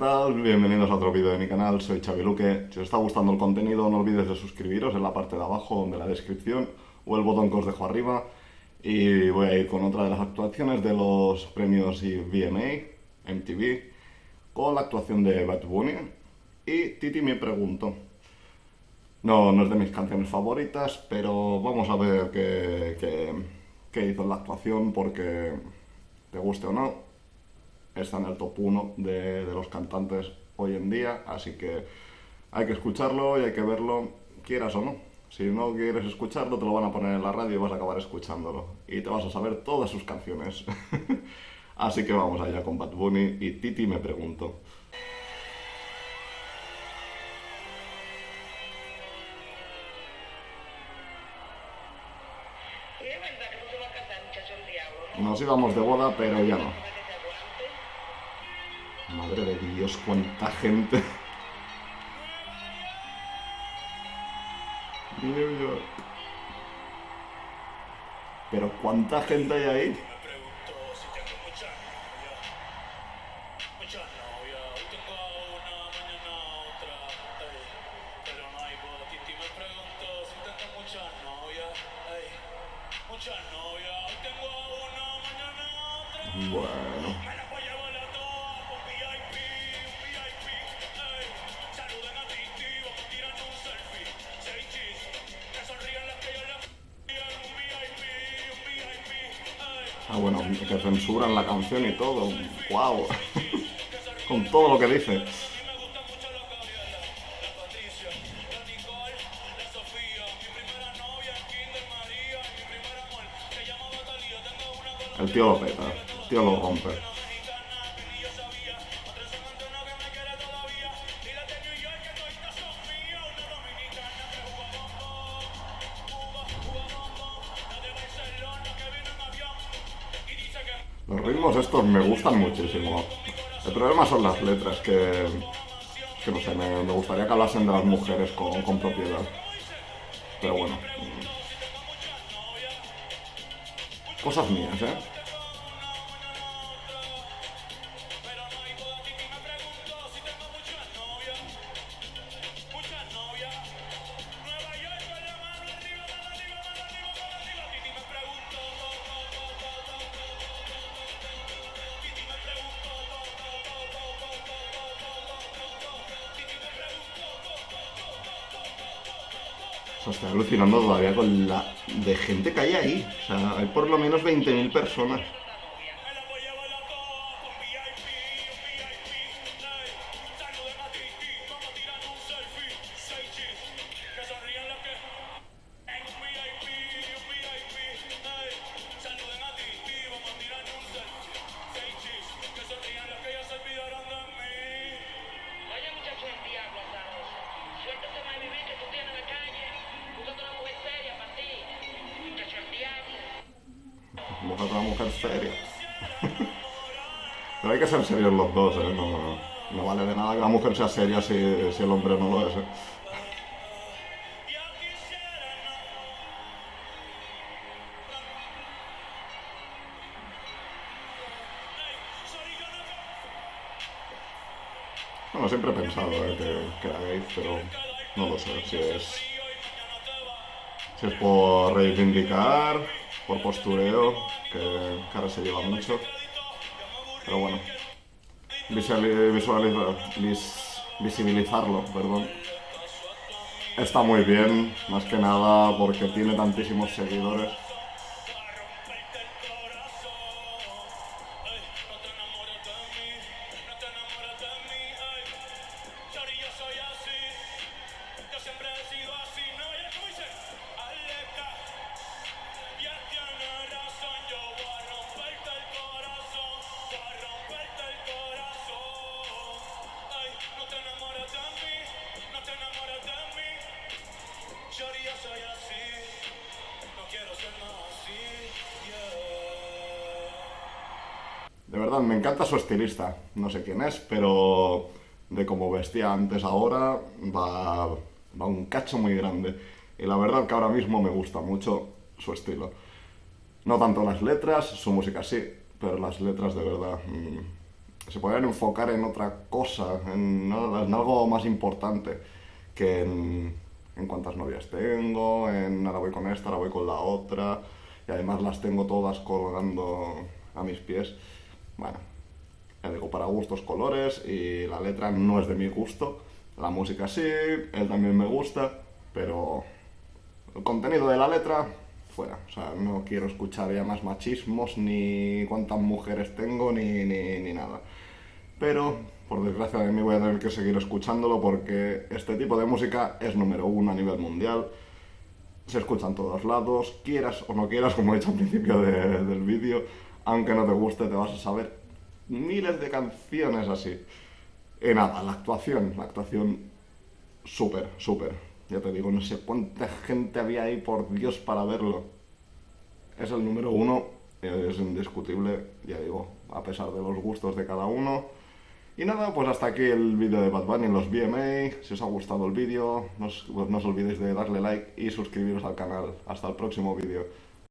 tal? Bienvenidos a otro vídeo de mi canal, soy Xavi Luque. Si os está gustando el contenido, no olvides de suscribiros en la parte de abajo de la descripción o el botón que os dejo arriba. Y voy a ir con otra de las actuaciones de los premios VMA, MTV, con la actuación de Bad Bunny. Y Titi me pregunto. No, no es de mis canciones favoritas, pero vamos a ver qué, qué, qué hizo en la actuación porque, te guste o no, está en el top 1 de, de, los cantantes hoy en día, así que hay que escucharlo y hay que verlo, quieras o no. Si no quieres escucharlo, te lo van a poner en la radio y vas a acabar escuchándolo. Y te vas a saber todas sus canciones. así que vamos allá con Bad Bunny y Titi me pregunto. Nos íbamos de boda, pero ya no. Madre de Dios, cuánta gente. Pero cuánta gente hay ahí. Ah, bueno, que censuran la canción y todo. ¡Wow! Con todo lo que dice. El tío lo peta, el tío lo rompe. Los ritmos estos me gustan muchísimo. El problema son las letras, que, que no sé, me, gustaría que hablasen de las mujeres con, con propiedad. Pero bueno. Cosas mías, ¿eh? O sea, estoy alucinando todavía con la de gente que hay ahí. O sea, hay por lo menos 20.000 personas. Busca una mujer seria. Pero hay que ser serios los dos, ¿eh? No, no, vale de nada que la mujer sea seria si, si el hombre no lo es, ¿eh? Bueno, siempre he pensado ¿eh? que, que era gay, pero no lo sé si es... Si es por reivindicar, por postureo, que, que ahora se lleva mucho. Pero bueno, visibilizarlo, perdón. Está muy bien, más que nada porque tiene tantísimos seguidores. De verdad, me encanta su estilista. No sé quién es, pero de cómo vestía antes ahora va, un cacho muy grande. Y la verdad que ahora mismo me gusta mucho su estilo. No tanto las letras, su música sí, pero las letras de verdad mmm, se podrían enfocar en otra cosa, en, en algo más importante que en, en, cuántas novias tengo, en ahora voy con esta, ahora voy con la otra, y además las tengo todas colgando a mis pies. Bueno, ya digo, para gustos colores y la letra no es de mi gusto. La música sí, él también me gusta, pero el contenido de la letra, fuera. O sea, no quiero escuchar ya más machismos, ni cuántas mujeres tengo, ni, ni, nada. Pero, por desgracia de mí, voy a tener que seguir escuchándolo porque este tipo de música es número uno a nivel mundial. Se escucha en todos lados, quieras o no quieras, como he dicho al principio del vídeo, aunque no te guste, te vas a saber miles de canciones así. Y nada, la actuación, la actuación súper, súper ya te digo, no sé cuánta gente había ahí, por Dios, para verlo. Es el número uno, es indiscutible, ya digo, a pesar de los gustos de cada uno. Y nada, pues hasta aquí el vídeo de Bad Bunny en los BMA. Si os ha gustado el vídeo, no os, no os olvidéis de darle like y suscribiros al canal. Hasta el próximo vídeo.